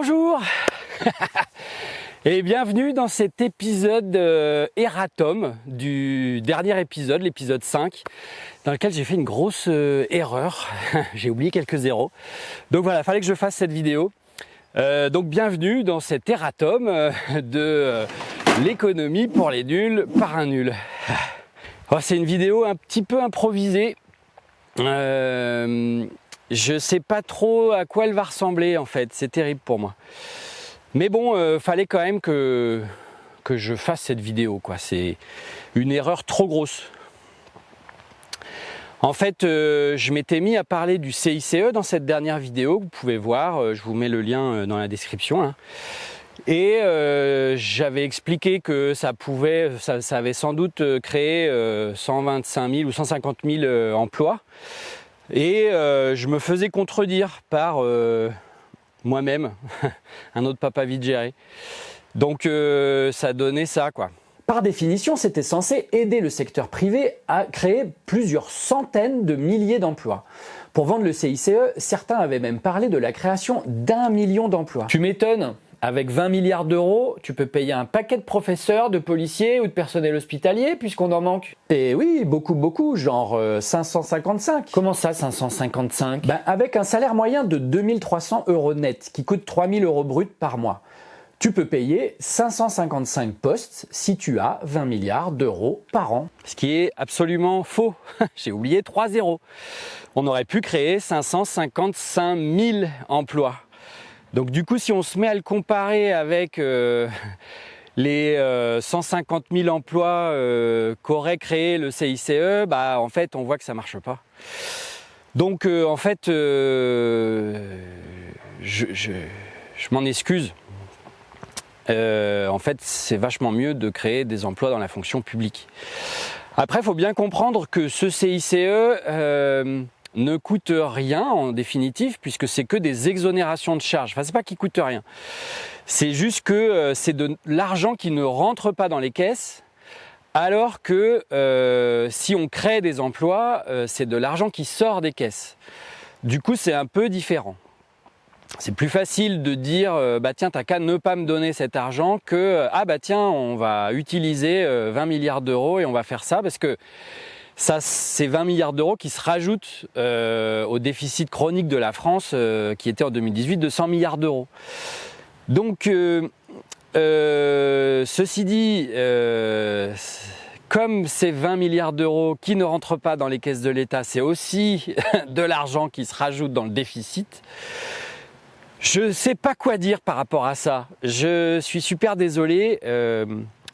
Bonjour et bienvenue dans cet épisode euh, Eratom du dernier épisode, l'épisode 5, dans lequel j'ai fait une grosse euh, erreur. j'ai oublié quelques zéros. Donc voilà, il fallait que je fasse cette vidéo. Euh, donc bienvenue dans cet Eratom euh, de l'économie pour les nuls par un nul. Oh, C'est une vidéo un petit peu improvisée. Je sais pas trop à quoi elle va ressembler en fait, c'est terrible pour moi. Mais bon, euh, fallait quand même que, je fasse cette vidéo, quoi. C'est une erreur trop grosse. En fait, euh, je m'étais mis à parler du CICE dans cette dernière vidéo, vous pouvez voir, euh, je vous mets le lien dans la description. là. Et j'avais expliqué que ça pouvait, ça, avait sans doute créé euh, 125 000 ou 150 000 euh, emplois. Et euh, je me faisais contredire par euh, moi-même, un autre papa vite géré. Donc euh, ça donnait ça, quoi. Par définition, c'était censé aider le secteur privé à créer plusieurs centaines de milliers d'emplois. Pour vendre le CICE, certains avaient même parlé de la création d'un million d'emplois. Tu m'étonnes avec 20 milliards d'euros, tu peux payer un paquet de professeurs, de policiers ou de personnel hospitalier puisqu'on en manque. Et oui, beaucoup, beaucoup, genre euh, 555. Comment ça, 555 Ben, avec un salaire moyen de 2300 euros net, qui coûte 3000 euros brut par mois. Tu peux payer 555 postes si tu as 20 milliards d'euros par an. Ce qui est absolument faux. J'ai oublié 3 zéros. On aurait pu créer 555 000 emplois. Donc du coup, si on se met à le comparer avec euh, les euh, 150 000 emplois euh, qu'aurait créé le CICE, bah en fait, on voit que ça marche pas. Donc euh, en fait, euh, je, je- m'en excuse. Euh, en fait, c'est vachement mieux de créer des emplois dans la fonction publique. Après, il faut bien comprendre que ce CICE euh, ne coûte rien en définitive, puisque c'est que des exonérations de charges. Enfin, c'est pas qu'il coûte rien. C'est juste que euh, c'est de l'argent qui ne rentre pas dans les caisses, alors que euh, si on crée des emplois, euh, c'est de l'argent qui sort des caisses. Du coup, c'est un peu différent. C'est plus facile de dire bah tiens t'as qu'à ne pas me donner cet argent que ah bah tiens on va utiliser euh, 20 milliards d'euros et on va faire ça parce que ça c'est 20 milliards d'euros qui se rajoutent euh, au déficit chronique de la France euh, qui était en 2018 de 100 milliards d'euros. Donc euh, ceci dit comme ces 20 milliards d'euros qui ne rentrent pas dans les caisses de l'État, c'est aussi de l'argent qui se rajoute dans le déficit. Je ne sais pas quoi dire par rapport à ça. Je suis super désolé.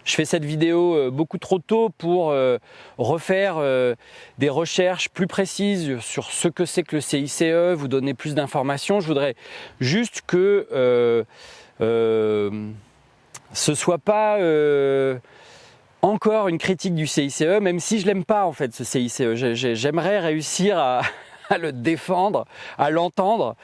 Je fais cette vidéo euh, beaucoup trop tôt pour euh, refaire euh, des recherches plus précises sur ce que c'est que le CICE, vous donner plus d'informations. Je voudrais juste que ce soit pas encore une critique du CICE, même si je l'aime pas en fait ce CICE. J'ai- j'ai- J'aimerais réussir à le défendre, à l'entendre.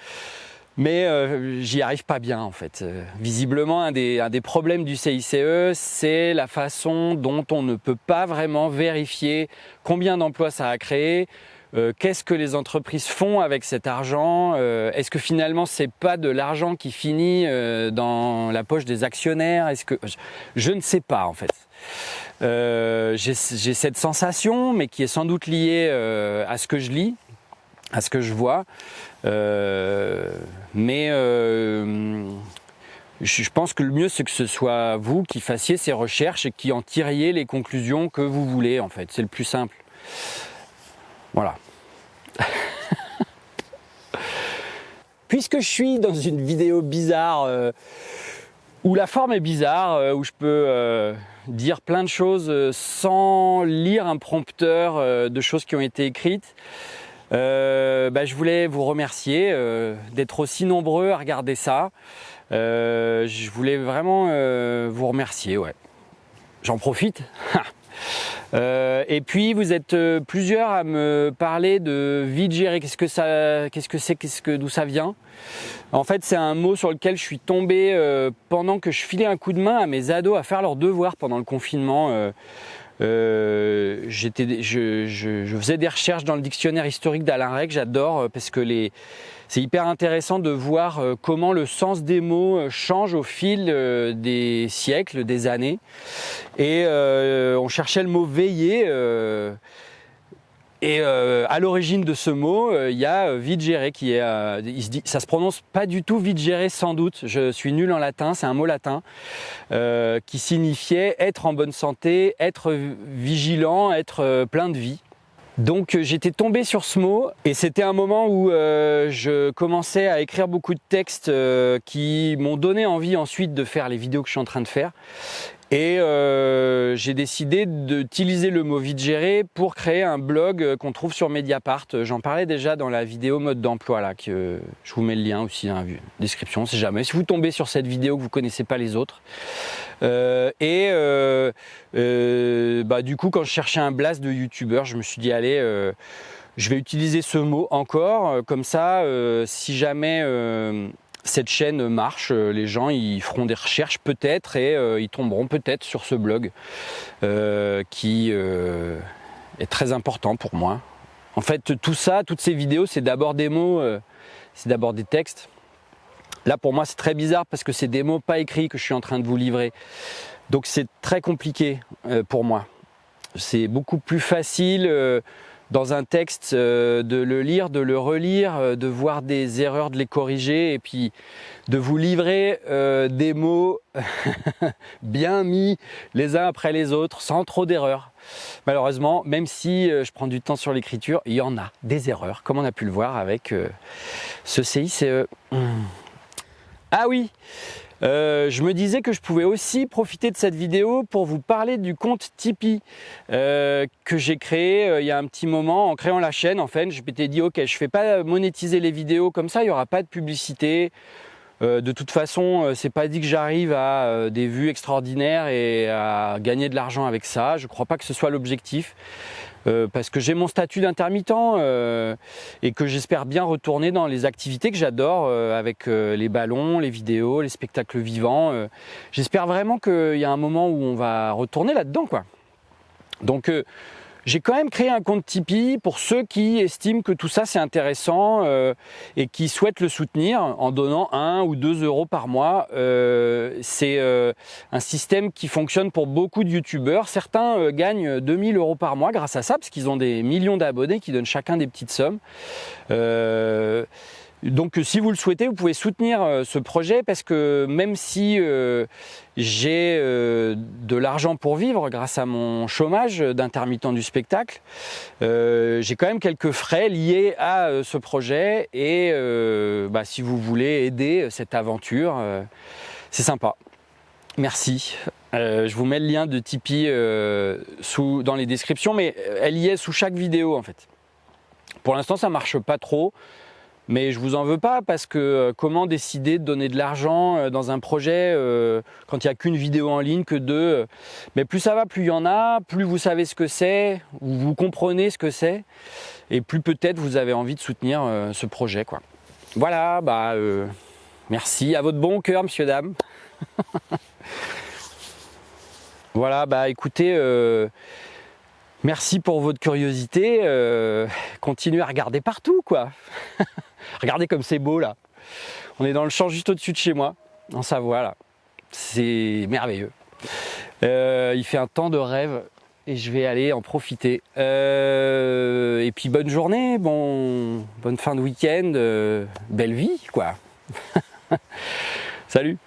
Mais euh, j'y arrive pas bien en fait. Euh, visiblement, un des, un des problèmes du CICE, c'est la façon dont on ne peut pas vraiment vérifier combien d'emplois ça a créé, euh, qu'est-ce que les entreprises font avec cet argent, euh, est-ce que finalement c'est pas de l'argent qui finit euh, dans la poche des actionnaires, est-ce que je, je ne sais pas en fait. Euh, J'ai cette sensation, mais qui est sans doute liée à ce que je lis, à ce que je vois. Euh, mais euh, je pense que le mieux, c'est que ce soit vous qui fassiez ces recherches et qui en tiriez les conclusions que vous voulez, en fait. C'est le plus simple. Voilà. Puisque je suis dans une vidéo bizarre, euh, où la forme est bizarre, où je peux dire plein de choses sans lire un prompteur de choses qui ont été écrites, euh, bah, je voulais vous remercier euh, d'être aussi nombreux à regarder ça. Euh, je voulais vraiment euh, vous remercier, ouais. J'en profite. Euh, et puis vous êtes euh, plusieurs à me parler de vide géré. Qu'est-ce que ça, qu'est-ce que c'est, qu'est-ce que d'où ça vient? En fait, c'est un mot sur lequel je suis tombé pendant que je filais un coup de main à mes ados à faire leurs devoirs pendant le confinement. Euh, Euh, je, je, faisais des recherches dans le dictionnaire historique d'Alain Rec, j'adore parce que les c'est hyper intéressant de voir comment le sens des mots change au fil des siècles, des années. Et on cherchait le mot veiller. Et euh, à l'origine de ce mot, euh, il y a euh, vigere qui est, se ça se prononce pas du tout vigere sans doute. Je suis nul en latin, c'est un mot latin qui signifiait être en bonne santé, être vigilant, être plein de vie. Donc j'étais tombé sur ce mot et c'était un moment où je commençais à écrire beaucoup de textes qui m'ont donné envie ensuite de faire les vidéos que je suis en train de faire. Et euh, j'ai décidé d'utiliser le mot vigérer pour créer un blog euh, qu'on trouve sur Mediapart. J'en parlais déjà dans la vidéo mode d'emploi là, que je vous mets le lien aussi dans la description, si jamais. Si vous tombez sur cette vidéo que vous connaissez pas les autres. Euh, et euh, euh, bah, du coup, quand je cherchais un blast de youtubeur, je me suis dit allez, je vais utiliser ce mot encore, comme ça, si jamais cette chaîne marche, euh, les gens ils feront des recherches peut-être et euh, ils tomberont peut-être sur ce blog euh, qui est très important pour moi. En fait, tout ça, toutes ces vidéos, c'est d'abord des mots, c'est d'abord des textes. Là, pour moi, c'est très bizarre parce que c'est des mots pas écrits que je suis en train de vous livrer. Donc, c'est très compliqué pour moi. C'est beaucoup plus facile dans un texte, euh, de le lire, de le relire, euh, de voir des erreurs, de les corriger et puis de vous livrer euh, des mots bien mis les uns après les autres sans trop d'erreurs. Malheureusement, même si je prends du temps sur l'écriture, il y en a des erreurs, comme on a pu le voir avec ce CICE. Ah oui euh, je me disais que je pouvais aussi profiter de cette vidéo pour vous parler du compte Tipeee euh, que j'ai créé euh, il y a un petit moment en créant la chaîne. En fait, je m'étais dit ok, je fais pas monétiser les vidéos comme ça, il y aura pas de publicité. de toute façon, c'est pas dit que j'arrive à des vues extraordinaires et à gagner de l'argent avec ça. Je crois pas que ce soit l'objectif. Euh, parce que j'ai mon statut d'intermittent euh, et que j'espère bien retourner dans les activités que j'adore euh, avec les ballons, les vidéos, les spectacles vivants. j'espère vraiment qu'il y a un moment où on va retourner là-dedans quoi. Donc j'ai quand même créé un compte Tipeee pour ceux qui estiment que tout ça c'est intéressant euh, et qui souhaitent le soutenir en donnant 1 ou 2 euros par mois. Euh, c'est euh, un système qui fonctionne pour beaucoup de youtubeurs. Certains gagnent 2000 euros par mois grâce à ça parce qu'ils ont des millions d'abonnés qui donnent chacun des petites sommes. Donc si vous le souhaitez, vous pouvez soutenir euh, ce projet parce que même si euh, j'ai euh, de l'argent pour vivre grâce à mon chômage d'intermittent du spectacle, j'ai quand même quelques frais liés à ce projet et bah, si vous voulez aider cette aventure, c'est sympa. Merci. je vous mets le lien de Tipeee dans les descriptions, mais elle y est sous chaque vidéo en fait. Pour l'instant, ça marche pas trop. Mais je vous en veux pas parce que euh, comment décider de donner de l'argent euh, dans un projet euh, quand il n'y a qu'une vidéo en ligne, que deux. Mais plus ça va, plus il y en a, plus vous savez ce que c'est, ou vous comprenez ce que c'est, et plus peut-être vous avez envie de soutenir ce projet. Voilà, bah merci à votre bon cœur, monsieur, dame. voilà, bah écoutez. Merci pour votre curiosité. continuez à regarder partout, quoi. Regardez comme c'est beau là. On est dans le champ juste au-dessus de chez moi, en Savoie là. C'est merveilleux. Euh, il fait un temps de rêve et je vais aller en profiter. Euh, et puis bonne journée, bon, bonne fin de week-end, euh, belle vie quoi. Salut